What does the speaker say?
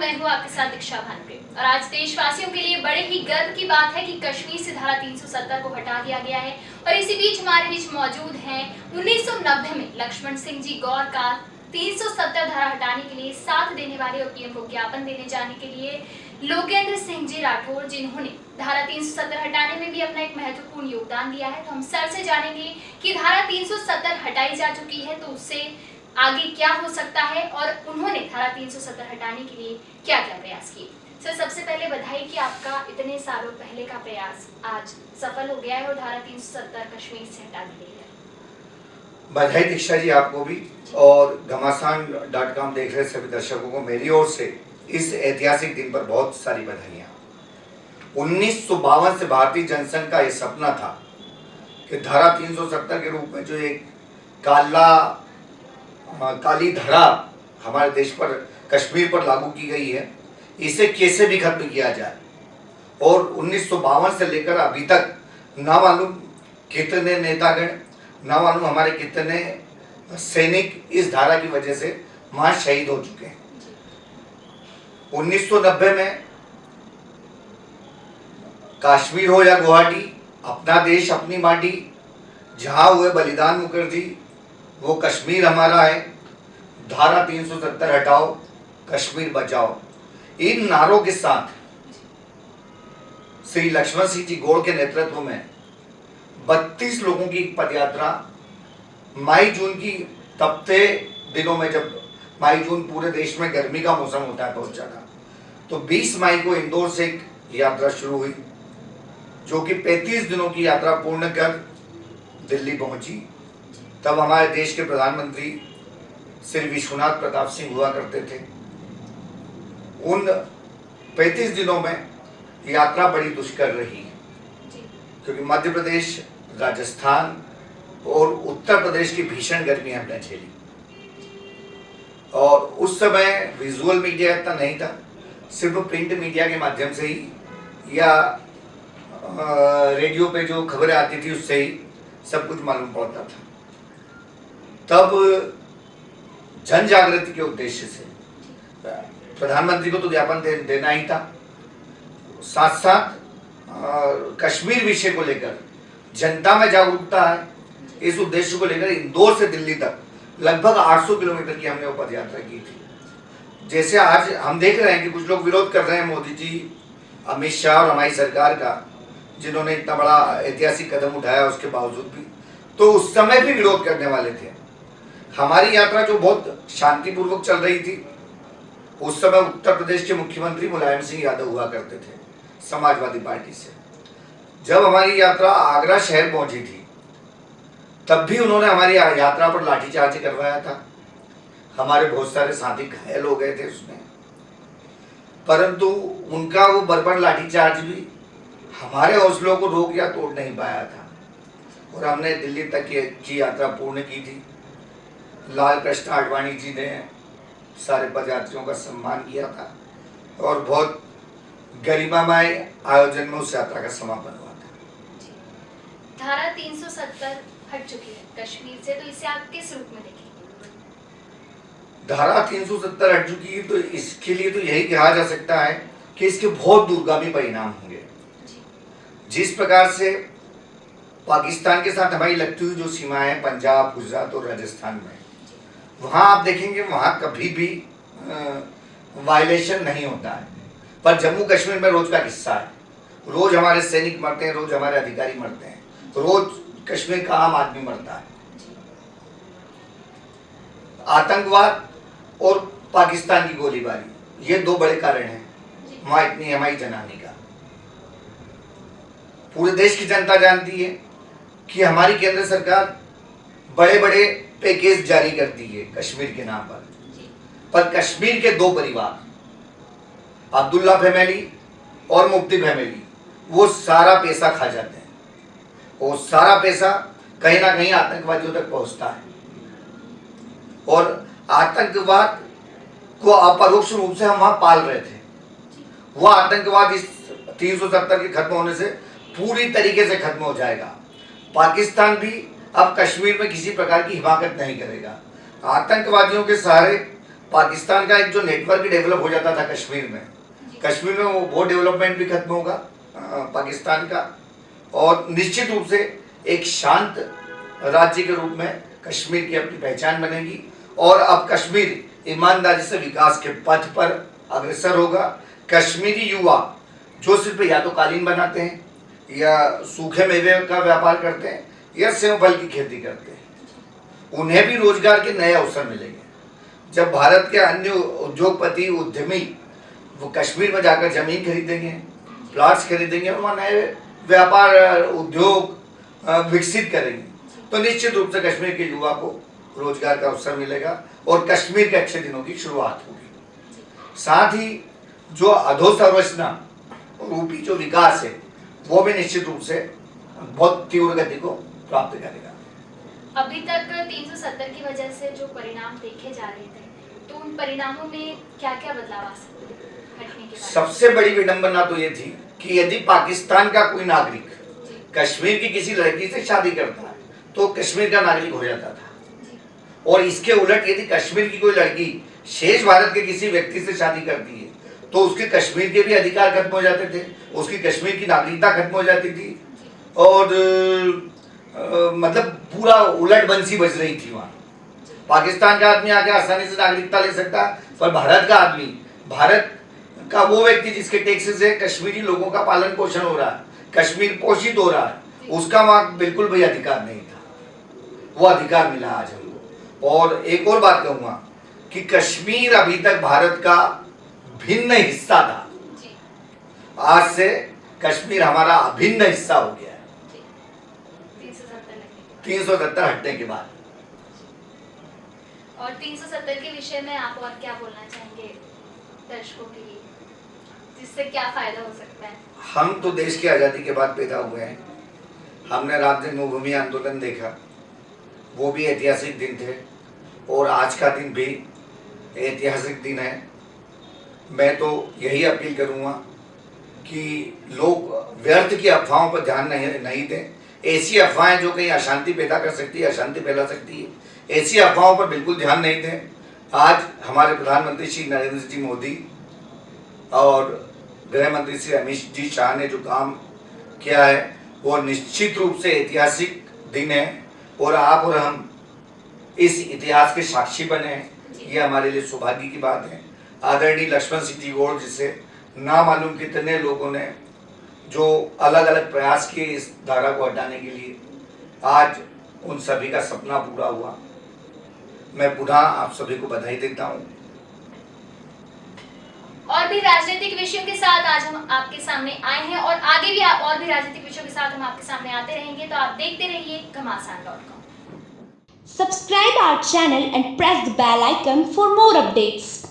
मैं हूँ आपके साथ दीक्षा भानप्रे और आज देशवासियों के लिए बड़े ही गर्व की बात है कि कश्मीर से धारा 370 को हटा दिया गया है और इसी बीच हमारे बीच मौजूद हैं 1990 में लक्ष्मण सिंह जी गौर का 370 धारा हटाने के लिए साथ देने वाले और पीएम को ज्ञापन देने जाने के लिए लोकेंद्र सिंह जी राठौर जिन्होंने धारा 370 हटाने में भी अपना एक महत्वपूर्ण योगदान दिया है। तो हम सर से जानेंगे कि धारा 370 हटाई जा चुकी है तो उससे आगे क्या हो सकता है और उन्होंने धारा 370 हटाने के लिए क्या क्या प्रयास किए? सर, सबसे पहले बधाई कि आपका इतने सालों पहले का प्रयास आज सफल हो गया है और धारा 370 कश्मीर से हटा दी गई है। बधाई दीक्षा जी आपको भी और घमासान डॉट कॉम देख रहे सभी दर्शकों को मेरी ओर से इस ऐतिहासिक दिन पर बहुत सारी बधाइयाँ। उन्नीस से भारतीय जनसंघ का ये सपना था कि धारा 370 के रूप में जो एक काला काली धरा हमारे देश पर, कश्मीर पर लागू की गई है। इसे कैसे भी खत्म किया जाए? और उन्नीस सौ बावन से लेकर अभी तक ना मालूम कितने नेतागण ना मालूम हमारे कितने सैनिक इस धारा की वजह से वहाँ शहीद हो चुके हैं। 1990 में कश्मीर हो या गुवाहाटी, अपना देश, अपनी माटी, जहाँ हुए बलिदान मुखर्जी वो कश्मीर हमारा है। धारा 370 हटाओ, कश्मीर बचाओ। इन नारों के साथ श्री लक्ष्मण सिंह जी गौड़ के नेतृत्व में 32 लोगों की पदयात्रा, मई जून की तपते दिनों में जब मई जून पूरे देश में गर्मी का मौसम होता है बहुत ज़्यादा तो 20 मई को इंदौर से एक यात्रा शुरू हुई, जो कि 35 दिनों की यात्रा पूर्ण कर दिल्ली पहुँची। तब हमारे देश के प्रधानमंत्री श्री विश्वनाथ प्रताप सिंह हुआ करते थे। उन 35 दिनों में यात्रा बड़ी दुष्कर रही। क्योंकि मध्य प्रदेश राजस्थान और उत्तर प्रदेश की भीषण गर्मी हमने झेली। और उस समय विजुअल मीडिया इतना नहीं था सिर्फ़ प्रिंट मीडिया के माध्यम से ही या रेडियो पे जो खबरें आती थी उससे ही सब कुछ मालूम पड़ता था। तब जन जागृति के उद्देश्य से प्रधानमंत्री को तो ज्ञापन दे, देना ही था। साथ साथ कश्मीर विषय को लेकर जनता में जागरूकता है। इस उद्देश्य को लेकर इंदौर से दिल्ली तक लगभग 800 किलोमीटर की हमने पद यात्रा की थी। जैसे आज हम देख रहे हैं कि कुछ लोग विरोध कर रहे हैं मोदी जी अमित शाह और हमारी सरकार का जिन्होंने इतना बड़ा ऐतिहासिक कदम उठाया उसके बावजूद भी। तो उस समय भी विरोध करने वाले थे। हमारी यात्रा जो बहुत शांतिपूर्वक चल रही थी, उस समय उत्तर प्रदेश के मुख्यमंत्री मुलायम सिंह यादव हुआ करते थे, समाजवादी पार्टी से। जब हमारी यात्रा आगरा शहर पहुँची थी, तब भी उन्होंने हमारी यात्रा पर लाठीचार्ज करवाया था। हमारे बहुत सारे साथी घायल हो गए थे उसमें। परंतु उनका वो बर्बर लाठीचार्ज भी हमारे हौसलों को रोक या तोड़ नहीं पाया था। और हमने दिल्ली तक की यात्रा पूर्ण की थी। लाल कृष्ण आडवाणी जी ने सारे पदयात्रियों का सम्मान किया था और बहुत गरिमामय आयोजन में उस यात्रा का समापन हुआ था। धारा 370 हट चुकी है कश्मीर से तो इसे आप किस रूप में देखेंगे? धारा 370 हट चुकी है तो इसके लिए तो यही कहा जा सकता है कि इसके बहुत दूरगामी परिणाम होंगे। जिस प्रकार से पाकिस्तान के साथ हमारी लगती हुई जो सीमाएँ पंजाब गुजरात और राजस्थान में वहाँ आप देखेंगे वहाँ कभी भी वायलेशन नहीं होता है। पर जम्मू कश्मीर में रोज का किस्सा है। रोज हमारे सैनिक मरते हैं रोज हमारे अधिकारी मरते हैं। रोज कश्मीर का आम आदमी मरता है। आतंकवाद और पाकिस्तान की गोलीबारी ये दो बड़े कारण हैं। वहाँ इतनी हमारी जनाने का। पूरे देश की जनता जानती है कि हमारी केंद्र सरकार बड़े बड़े पैकेज जारी करती है कश्मीर के नाम पर। पर कश्मीर के दो परिवार अब्दुल्ला फैमिली और मुफ्ती फैमिली वो सारा पैसा खा जाते हैं। वो सारा पैसा कहीं ना कहीं आतंकवादियों तक पहुँचता है। और आतंकवाद को अपरोक्ष रूप से हम वहाँ पाल रहे थे। वह आतंकवाद इस तीन सौ सत्तर के खत्म होने से पूरी तरीके से खत्म हो जाएगा। पाकिस्तान भी अब कश्मीर में किसी प्रकार की हिमाकत नहीं करेगा। आतंकवादियों के सहारे पाकिस्तान का एक जो नेटवर्क डेवलप हो जाता था कश्मीर में कश्मीर में वो वो डेवलपमेंट भी खत्म होगा पाकिस्तान का। और निश्चित रूप से एक शांत राज्य के रूप में कश्मीर की अपनी पहचान बनेगी। और अब कश्मीर ईमानदारी से विकास के पथ पर अग्रसर होगा। कश्मीरी युवा जो सिर्फ़ या तो कालीन बनाते हैं या सूखे मेवे का व्यापार करते हैं या सेव फल की खेती करते हैं। उन्हें भी रोज़गार के नए अवसर मिलेंगे। जब भारत के अन्य उद्योगपति उद्यमी वो कश्मीर में जाकर ज़मीन खरीदेंगे, प्लाट्स खरीदेंगे और वहाँ नए व्यापार, उद्योग विकसित करेंगे तो निश्चित रूप से कश्मीर के युवा को रोज़गार का अवसर मिलेगा और कश्मीर के अच्छे दिनों की शुरुआत होगी। साथ ही जो अधोसंरचना, रूपी जो विकास है, वो भी निश्चित रूप से बहुत तीव्र गति को प्राप्त करेगा अभी तक 370 की वजह से जो परिणाम देखे जा रहे थे तो उन परिणामों में क्या क्या बदलाव आ सकते हैं सबसे बड़ी विडंबना तो ये थी कि यदि पाकिस्तान का कोई नागरिक कश्मीर की किसी लड़की से शादी करता है तो कश्मीर का नागरिक हो जाता था। और इसके उलट यदि कश्मीर की कोई लड़की शेष भारत के किसी व्यक्ति से शादी करती है तो उसके कश्मीर के भी अधिकार खत्म हो जाते थे उसकी कश्मीर की नागरिकता खत्म हो जाती थी। और मतलब पूरा उलट बंसी बज रही थी वहाँ। पाकिस्तान का आदमी आके आसानी से नागरिकता ले सकता पर भारत का आदमी भारत का वो व्यक्ति जिसके टैक्सेस से कश्मीरी लोगों का पालन पोषण हो रहा है कश्मीर पोषित हो रहा है उसका वहाँ बिल्कुल भी अधिकार नहीं था। वो अधिकार मिला आज हमको। और एक और बात कहूँगा कि कश्मीर अभी तक भारत का भिन्न हिस्सा था। आज से कश्मीर हमारा अभिन्न हिस्सा हो गया। तीन सौ सत्तर हटने के बाद। और 370 के विषय में आप और क्या बोलना चाहेंगे दर्शकों के लिए? जिससे क्या फ़ायदा हो सकता है? हम तो देश की आज़ादी के बाद पैदा हुए हैं। हमने राम जन्मभूमि आंदोलन देखा। वो भी ऐतिहासिक दिन थे। और आज का दिन भी ऐतिहासिक दिन है। मैं तो यही अपील करूँगा कि लोग व्यर्थ की अफवाहों पर ध्यान नहीं नहीं दें। ऐसी अफवाहें जो कहीं अशांति पैदा कर सकती है अशांति फैला सकती है। ऐसी अफवाहों पर बिल्कुल ध्यान नहीं दें। आज हमारे प्रधानमंत्री श्री नरेंद्र जी मोदी और गृह मंत्री श्री अमित जी शाह ने जो काम किया है वो निश्चित रूप से ऐतिहासिक दिन है और आप और हम इस इतिहास के साक्षी बने हैं। ये हमारे लिए सौभाग्य की बात है। आदरणीय लक्ष्मण सिंह जी गौड़ जिसे ना मालूम कितने लोगों ने जो अलग अलग प्रयास किए इस धारा को हटाने के लिए आज उन सभी का सपना पूरा हुआ। मैं पुनः आप सभी को बधाई देता हूँ। और भी राजनीतिक विषयों के साथ आज हम आपके सामने आए हैं और आगे भी आप और भी राजनीतिक विषयों के साथ हम आपके सामने आते रहेंगे तो आप देखते रहिए Ghamasan dot com. Subscribe our channel and press the bell icon for more updates.